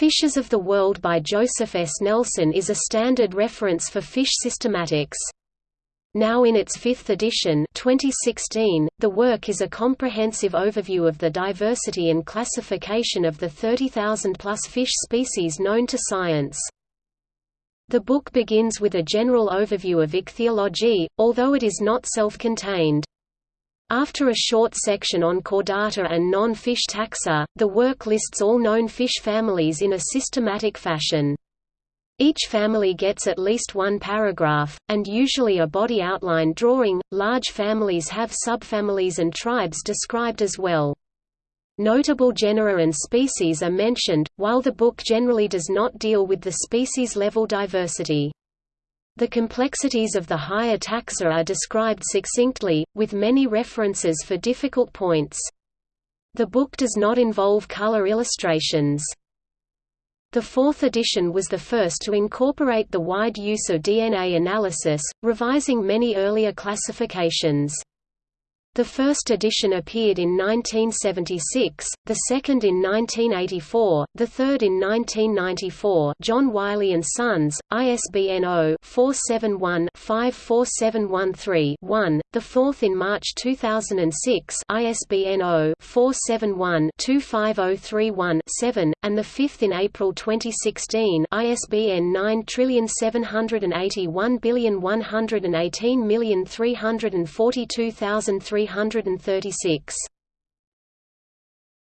Fishes of the World by Joseph S. Nelson is a standard reference for fish systematics. Now in its fifth edition 2016, the work is a comprehensive overview of the diversity and classification of the 30,000-plus fish species known to science. The book begins with a general overview of ichthyology, although it is not self-contained. After a short section on chordata and non-fish taxa, the work lists all known fish families in a systematic fashion. Each family gets at least one paragraph, and usually a body outline drawing. Large families have subfamilies and tribes described as well. Notable genera and species are mentioned, while the book generally does not deal with the species-level diversity. The complexities of the higher taxa are described succinctly, with many references for difficult points. The book does not involve color illustrations. The fourth edition was the first to incorporate the wide use of DNA analysis, revising many earlier classifications. The first edition appeared in 1976, the second in 1984, the third in 1994 John Wiley & Sons, ISBN 0-471-54713-1, the fourth in March 2006 ISBN 0-471-25031-7, and the fifth in April 2016 ISBN 9781118342336.